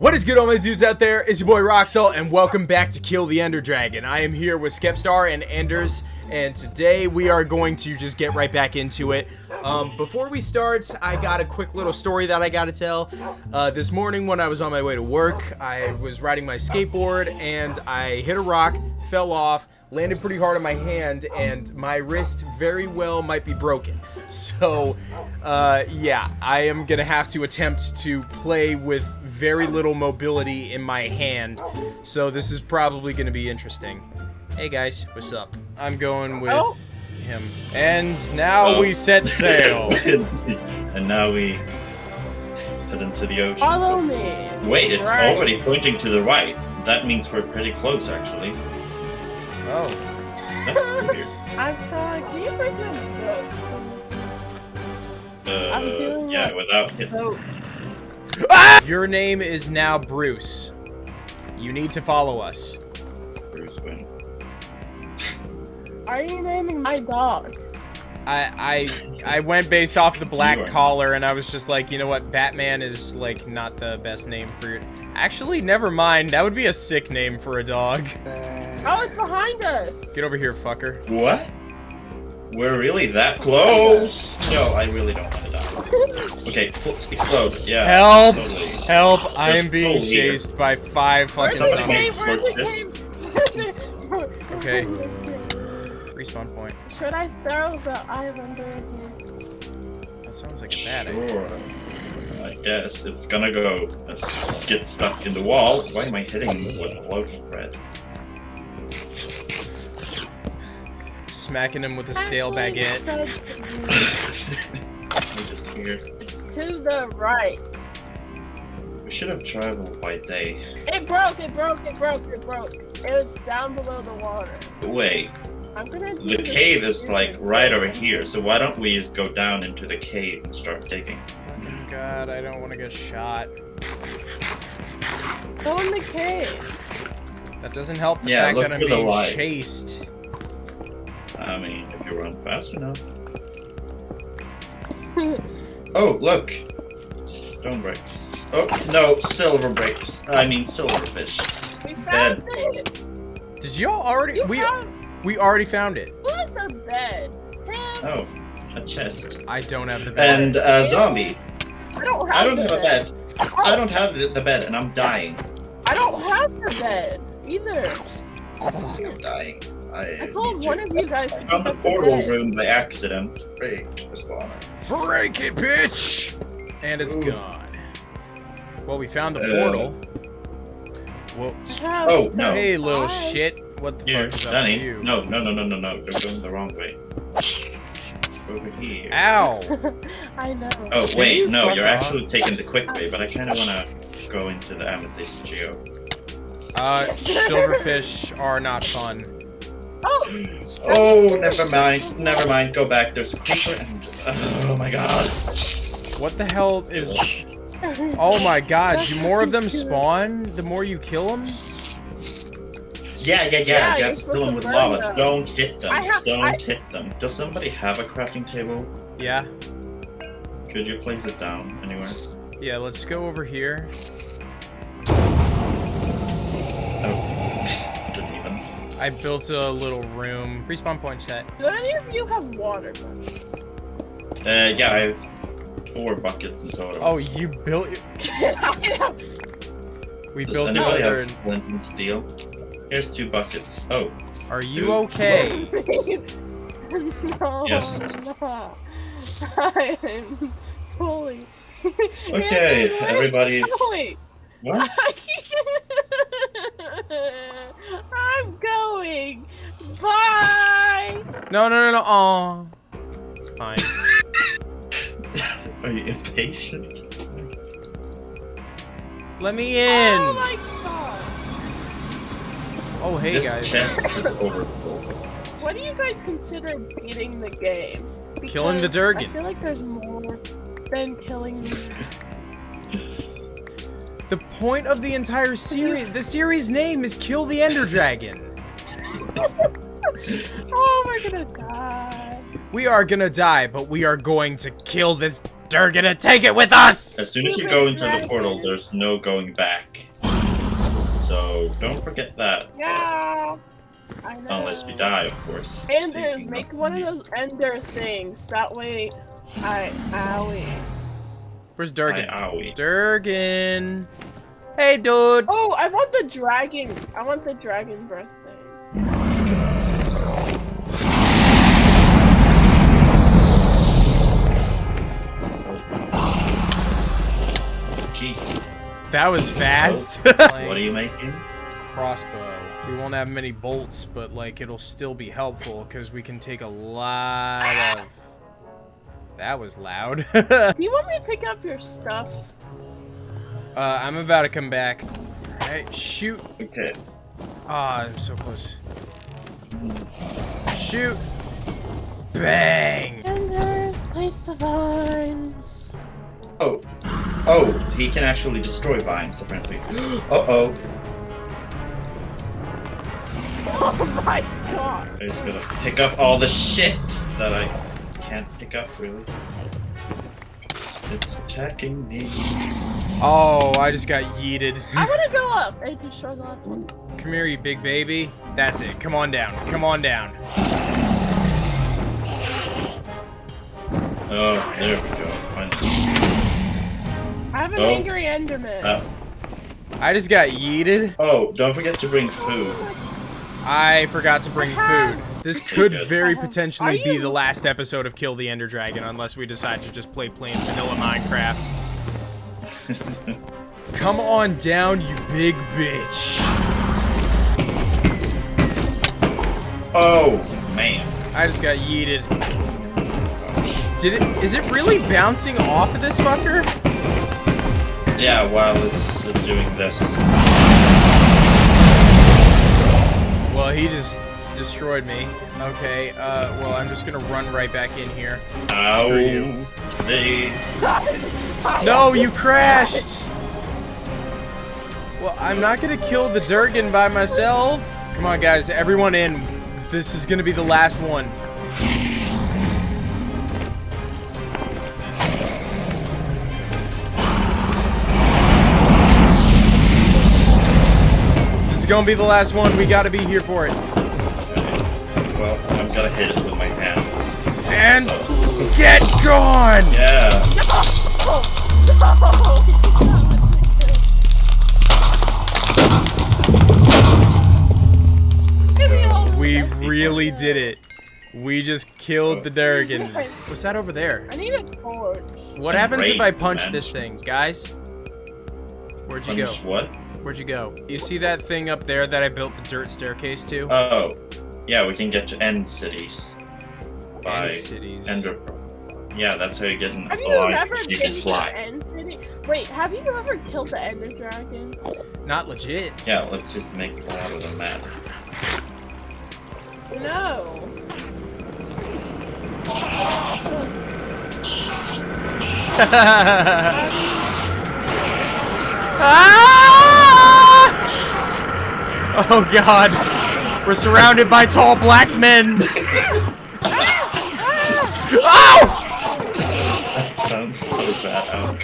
What is good all my dudes out there? It's your boy Roxel and welcome back to Kill the Ender Dragon. I am here with Skepstar and Anders and today we are going to just get right back into it. Um, before we start, I got a quick little story that I gotta tell. Uh, this morning when I was on my way to work, I was riding my skateboard and I hit a rock, fell off, landed pretty hard on my hand and my wrist very well might be broken. So, uh, yeah, I am gonna have to attempt to play with very little mobility in my hand. So this is probably gonna be interesting. Hey guys, what's up? I'm going with Oh. him. And now Oh. we set sail. and now we head into the ocean. Follow me. Wait, it's Right. already pointing to the right. That means we're pretty close, actually. Oh. That's weird. I'm trying. Can you bring my boat? I'm Uh, doing yeah, it. without hitting. Boat. Your name is now Bruce. You need to follow us. Bruce Wayne. Are you naming my dog? I I I went based off the black collar and I was just like, you know what, Batman is like not the best name for your Actually, never mind. That would be a sick name for a dog. Oh, it's behind us. Get over here, fucker. What? We're really that close? No, I really don't want to die. Okay, explode. Yeah. Help! Totally. Help! I am being no leader. chased by five fucking the zombies. Where's the Squirt cave? Okay. Respawn point. Should I throw the eye of ender again? That sounds like a bad idea. I guess it's gonna go. Let's get stuck in the wall. Why am I hitting with a loaf of bread? Smacking him with a stale Actually, baguette. Just here. It's to the right. We should have traveled by day. It broke. It broke. It broke. It broke. It was down below the water. Wait, I'm gonna. do the cave is like right over here, so why don't we just go down into the cave and start digging? Oh god, I don't want to get shot. Go in the cave. That doesn't help the Yeah, fact that I'm for the being light. chased. I mean, if you run fast enough. Oh, look! Stone bricks. Oh, no, silver bricks. I mean, silverfish. We found it. Did y'all already? You We found. we already found it. Who's the bed? Him. Oh, a chest. I don't have the bed. And a zombie. I don't have. I don't the have a bed. I don't have the, the bed, and I'm dying. I don't have the bed either. I'm dying. I, I told one of you guys to I pick found the up the portal room by accident. Break the spawner. Break it, bitch! And it's Ooh. gone. Well, we found the Uh, portal. Well, Oh, no. hey, little bed. shit. What the Here, fuck is up Danny. with you? No, no, no, no, no, no. You're going the wrong way. Over here. Ow! I know. Oh Can wait, you no, you're off? actually taking the quick way, but I kind of want to go into the amethyst geode. Uh, silverfish are not fun. Oh, Oh, never mind, never mind. Go back. There's a creeper. And, oh my god. What the hell is... Oh my god, do more of them spawn the more you kill them? Yeah, yeah, yeah. Yeah, you you're have to supposed kill them with lava. them. Don't hit them. Have- Don't I- hit them. Does somebody have a crafting table? Yeah. Could you place it down anywhere? Yeah, let's go over here. I built a little room. Respawn point set. do any of you have water buckets? Uh, yeah, I have four buckets in total. Oh, you built... I know. We Does built anybody another... have flint and steel? Here's two buckets. Oh, Are you Dude. okay? no. Yes. No. I'm fully. okay. Everybody. Wait. What? I'm going. Bye. No, no, no, no. Aw. Fine. Are you impatient? Let me in. Oh my god. Oh, hey this guys. chest is overfull. What do you guys consider beating the game? Killing the Durgan. I feel like there's more than killing me. The point of the entire series, the series name is Kill the Ender Dragon. Oh, we're gonna die. We are gonna die, but we are going to kill this They're gonna take it with us! As soon as you go into the portal, there's no going back. So don't forget that. Yeah. I know. Unless you die, of course. Enders, Speaking make of one of those ender things. That way, I owie. Where's Durgan? owie. Durgan. Hey, dude. Oh, I want the dragon. I want the dragon breath thing. Jesus. That was fast. Oh, what are you making? Crossbow. We won't have many bolts, but like it'll still be helpful because we can take a lot of. That was loud. uh, Do you want me to pick up your stuff? I'm about to come back. Alright, shoot. Okay. Ah, I'm so close. Shoot. Bang. And there's place the vines. Oh. Oh, he can actually destroy vines, apparently. Uh-oh. Oh my god. I'm just gonna pick up all the shit that I can't pick up, really. It's attacking me. Oh, I just got yeeted. I want to go up and destroy the last one. Come here, you big baby. That's it. Come on down. Come on down. Oh, there we go. Finally. I have an Oh. angry enderman. Uh, I just got yeeted. oh, don't forget to bring food. I forgot to bring food. This could very potentially be the last episode of Kill the Ender Dragon unless we decide to just play plain vanilla Minecraft. Come on down, you big bitch. Oh, man. I just got yeeted. Did it? Is it really bouncing off of this fucker? Yeah, while it's uh, doing this. Well, he just destroyed me. Okay, uh, well, I'm just gonna run right back in here. Ow. Screw you. They. No, you crashed! Well, I'm not gonna kill the Durgan by myself. Come on, guys, everyone in. This is gonna be the last one. This is gonna be the last one. We gotta be here for it. Well, I'm gonna hit it with my hands. And So, get gone! yeah. We really did it. We just killed the Durgan. What's that over there? I need a torch. What happens if I punch man. this thing, guys? Where'd you go? What? Where'd you go? You see that thing up there that I built the dirt staircase to? Oh, yeah, we can get to end cities. By End cities. Ender. Yeah, that's how you get an Have you alive, ever so you can fly. End City? Wait, have you ever killed the Ender Dragon? Not legit. Yeah, let's just make it out of the map. No. Ah! Oh god. We're surrounded by tall black men. oh! That sounds so bad.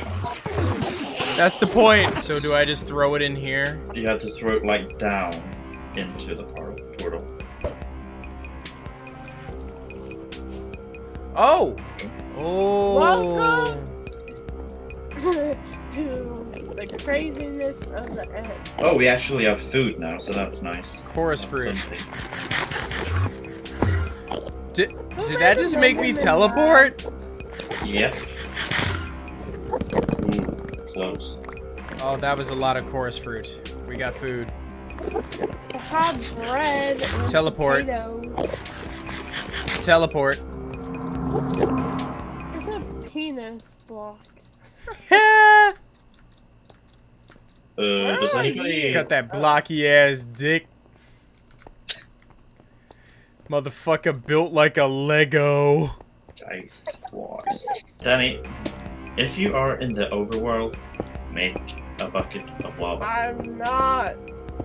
That's the point. So do I just throw it in here? You have to throw it like down into the portal. Oh. Oh. Welcome. to the craziness of the end. Oh, we actually have food now, so that's nice. Chorus That's fruit. Did, did that just make me teleport? Yep. Ooh, close. Oh, that was a lot of chorus fruit. We got food. I have bread. and Teleport. potatoes. Teleport. It's a penis block. Uh, does anybody? Got that blocky ass dick. Motherfucker built like a Lego. Jesus Christ. Danny, if you are in the overworld, make a bucket of lava. I'm not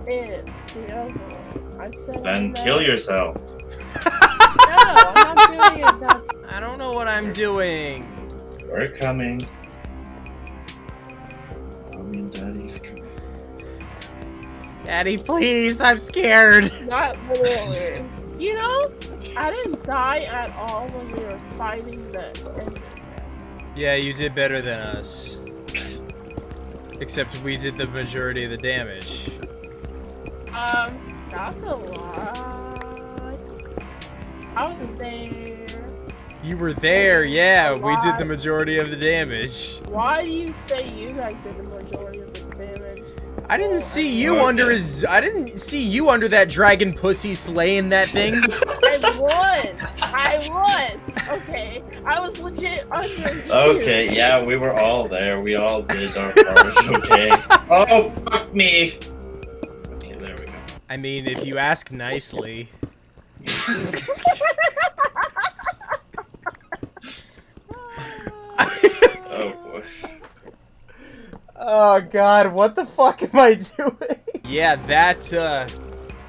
in the overworld. I said Then no. kill yourself. No, I'm not doing it. That I don't know what I'm doing. We're coming. Daddy, please, I'm scared. Not literally. You know, I didn't die at all when we were fighting the enemy. Yeah, you did better than us. Except we did the majority of the damage. Um, not a lot. I was there. You were there, yeah. We did the majority of the damage. Why do you say you guys did the majority of the damage? I didn't see you Okay. under his. I didn't see you under that dragon pussy slaying that thing. I was. I was. Okay. I was legit under you. Okay, yeah, we were all there. We all did our part. Okay. Oh, fuck me. Okay, there we go. I mean, if you ask nicely. Oh boy. Oh god, what the fuck am I doing? Yeah, that uh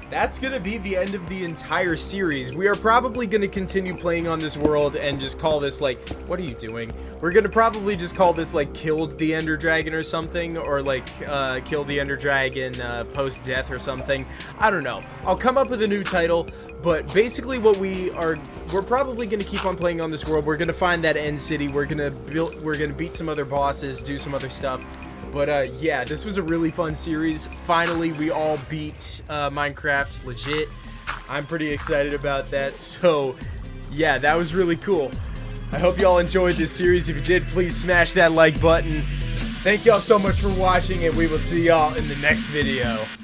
that's gonna be the end of the entire series. We are probably gonna continue playing on this world and just call this like what are you doing? We're gonna probably just call this like killed the Ender Dragon or something, or like uh kill the Ender Dragon uh post death or something. I don't know. I'll come up with a new title, but basically what we are we're probably gonna keep on playing on this world. We're gonna find that end city, we're gonna build we're gonna beat some other bosses, do some other stuff. But uh, yeah, this was a really fun series. Finally, we all beat uh, Minecraft legit. I'm pretty excited about that. So yeah, that was really cool. I hope y'all enjoyed this series. If you did, please smash that like button. Thank y'all so much for watching, and we will see y'all in the next video.